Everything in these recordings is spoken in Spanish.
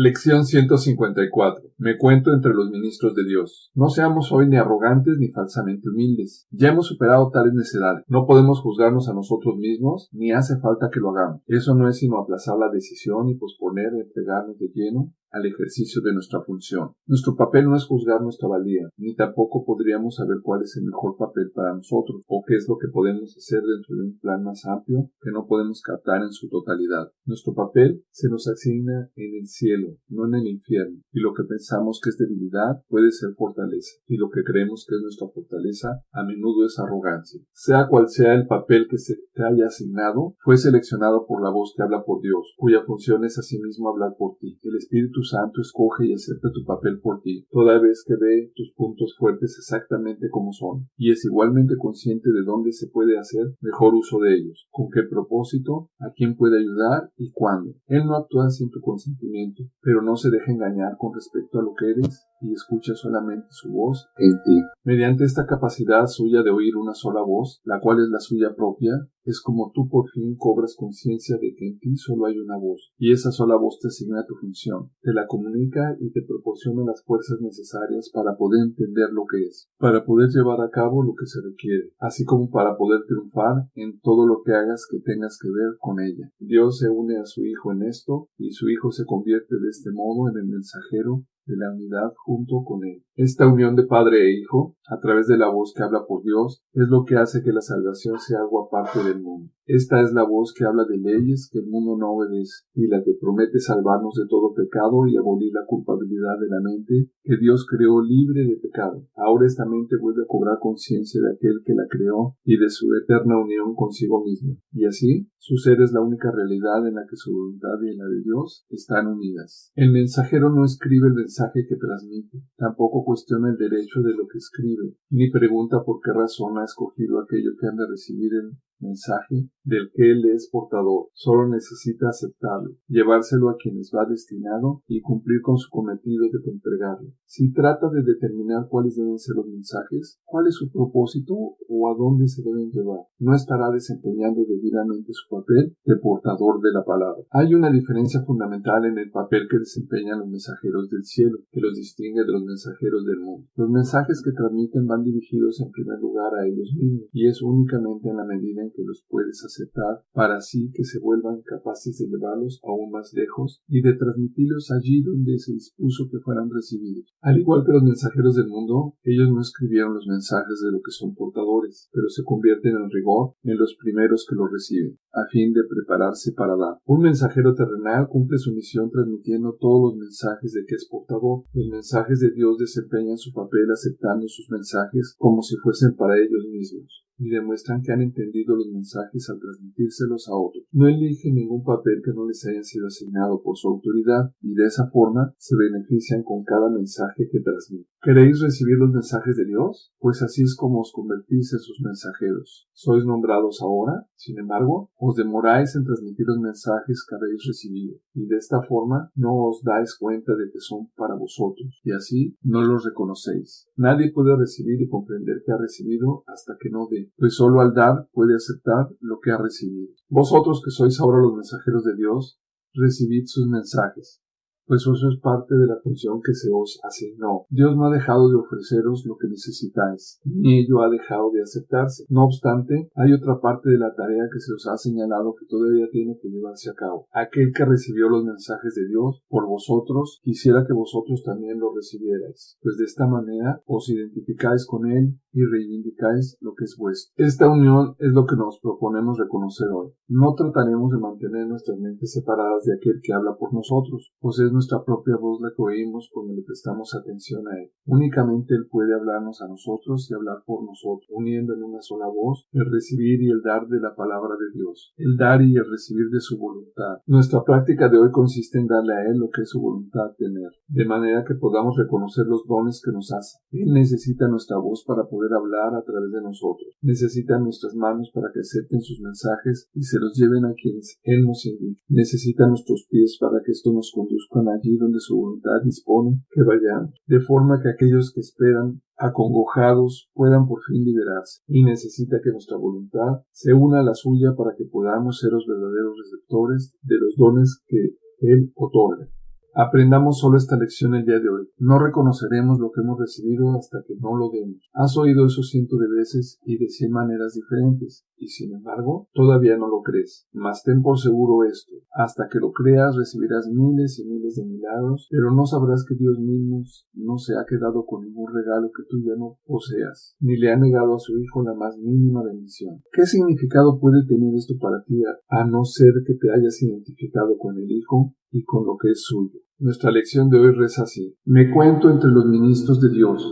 Lección 154. Me cuento entre los ministros de Dios. No seamos hoy ni arrogantes ni falsamente humildes. Ya hemos superado tales necedades. No podemos juzgarnos a nosotros mismos, ni hace falta que lo hagamos. Eso no es sino aplazar la decisión y posponer entregarnos de lleno al ejercicio de nuestra función. Nuestro papel no es juzgar nuestra valía, ni tampoco podríamos saber cuál es el mejor papel para nosotros, o qué es lo que podemos hacer dentro de un plan más amplio que no podemos captar en su totalidad. Nuestro papel se nos asigna en el cielo, no en el infierno, y lo que pensamos que es debilidad puede ser fortaleza, y lo que creemos que es nuestra fortaleza a menudo es arrogancia. Sea cual sea el papel que se te haya asignado, fue seleccionado por la voz que habla por Dios, cuya función es asimismo hablar por ti. El Espíritu Santo escoge y acepta tu papel por ti, toda vez que ve tus puntos fuertes exactamente como son, y es igualmente consciente de dónde se puede hacer mejor uso de ellos, con qué propósito, a quién puede ayudar y cuándo. Él no actúa sin tu consentimiento, pero no se deja engañar con respecto a lo que eres y escucha solamente su voz en ti. Mediante esta capacidad suya de oír una sola voz, la cual es la suya propia, es como tú por fin cobras conciencia de que en ti solo hay una voz, y esa sola voz te asigna tu función, te la comunica y te proporciona las fuerzas necesarias para poder entender lo que es, para poder llevar a cabo lo que se requiere, así como para poder triunfar en todo lo que hagas que tengas que ver con ella. Dios se une a su Hijo en esto, y su Hijo se convierte de este modo en el mensajero de la unidad junto con Él. Esta unión de Padre e Hijo, a través de la voz que habla por Dios, es lo que hace que la salvación sea algo aparte del mundo. Esta es la voz que habla de leyes que el mundo no obedece, y la que promete salvarnos de todo pecado y abolir la culpabilidad de la mente que Dios creó libre de pecado. Ahora esta mente vuelve a cobrar conciencia de aquel que la creó y de su eterna unión consigo misma. Y así, su ser es la única realidad en la que su voluntad y la de Dios están unidas. El mensajero no escribe el mensaje que transmite, tampoco cuestiona el derecho de lo que escribe, ni pregunta por qué razón ha escogido aquello que han de recibir el mensaje del que él es portador. Solo necesita aceptarlo, llevárselo a quienes va destinado y cumplir con su cometido de entregarlo. Si trata de determinar cuáles deben ser los mensajes, cuál es su propósito o a dónde se deben llevar, no estará desempeñando debidamente su papel de portador de la palabra. Hay una diferencia fundamental en el papel que desempeñan los mensajeros del cielo, que los distingue de los mensajeros del mundo. Los mensajes que transmiten van dirigidos en primer lugar a ellos mismos, y es únicamente en la medida en que los puedes aceptar para así que se vuelvan capaces de llevarlos aún más lejos y de transmitirlos allí donde se dispuso que fueran recibidos. Al igual que los mensajeros del mundo, ellos no escribieron los mensajes de lo que son portadores, pero se convierten en rigor en los primeros que los reciben, a fin de prepararse para dar. Un mensajero terrenal cumple su misión transmitiendo todos los mensajes de que es portador. Los mensajes de Dios desempeñan su papel aceptando sus mensajes como si fuesen para ellos mismos y demuestran que han entendido los mensajes al transmitírselos a otros. No eligen ningún papel que no les haya sido asignado por su autoridad y de esa forma se benefician con cada mensaje que transmiten. ¿Queréis recibir los mensajes de Dios? Pues así es como os convertís en sus mensajeros. Sois nombrados ahora, sin embargo, os demoráis en transmitir los mensajes que habéis recibido, y de esta forma no os dais cuenta de que son para vosotros, y así no los reconocéis. Nadie puede recibir y comprender que ha recibido hasta que no dé, pues solo al dar puede aceptar lo que ha recibido. Vosotros que sois ahora los mensajeros de Dios, recibid sus mensajes, pues eso es parte de la función que se os asignó. Dios no ha dejado de ofreceros lo que necesitáis, ni ello ha dejado de aceptarse. No obstante, hay otra parte de la tarea que se os ha señalado que todavía tiene que llevarse a cabo. Aquel que recibió los mensajes de Dios por vosotros, quisiera que vosotros también los recibierais, pues de esta manera os identificáis con él y reivindicáis lo que es vuestro. Esta unión es lo que nos proponemos reconocer hoy. No trataremos de mantener nuestras mentes separadas de aquel que habla por nosotros, pues es nuestra propia voz la que oímos cuando le prestamos atención a Él. Únicamente Él puede hablarnos a nosotros y hablar por nosotros, uniendo en una sola voz el recibir y el dar de la palabra de Dios, el dar y el recibir de su voluntad. Nuestra práctica de hoy consiste en darle a Él lo que es su voluntad tener, de manera que podamos reconocer los dones que nos hace. Él necesita nuestra voz para poder hablar a través de nosotros. Necesita nuestras manos para que acepten sus mensajes y se los lleven a quienes Él nos indique. Necesita nuestros pies para que esto nos conduzca allí donde su voluntad dispone que vayamos, de forma que aquellos que esperan acongojados puedan por fin liberarse, y necesita que nuestra voluntad se una a la suya para que podamos ser los verdaderos receptores de los dones que Él otorga. Aprendamos solo esta lección el día de hoy. No reconoceremos lo que hemos recibido hasta que no lo demos. Has oído eso cientos de veces y de cien maneras diferentes, y sin embargo, todavía no lo crees. Mas ten por seguro esto. Hasta que lo creas recibirás miles y miles de milagros, pero no sabrás que Dios mismo no se ha quedado con ningún regalo que tú ya no poseas, ni le ha negado a su Hijo la más mínima bendición. ¿Qué significado puede tener esto para ti a no ser que te hayas identificado con el Hijo y con lo que es suyo? Nuestra lección de hoy reza así. Me cuento entre los ministros de Dios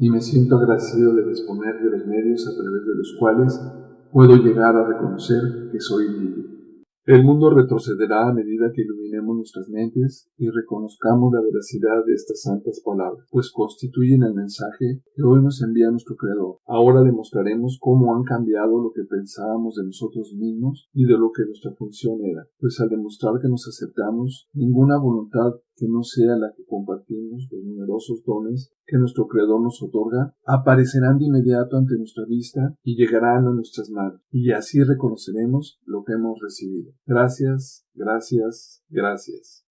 y me siento agradecido de disponer de los medios a través de los cuales puedo llegar a reconocer que soy libre. El mundo retrocederá a medida que iluminemos nuestras mentes y reconozcamos la veracidad de estas santas palabras, pues constituyen el mensaje que hoy nos envía nuestro Creador. Ahora demostraremos cómo han cambiado lo que pensábamos de nosotros mismos y de lo que nuestra función era, pues al demostrar que nos aceptamos, ninguna voluntad que no sea la que compartimos, los numerosos dones que nuestro Creador nos otorga, aparecerán de inmediato ante nuestra vista y llegarán a nuestras manos, y así reconoceremos lo que hemos recibido. Gracias, gracias, gracias.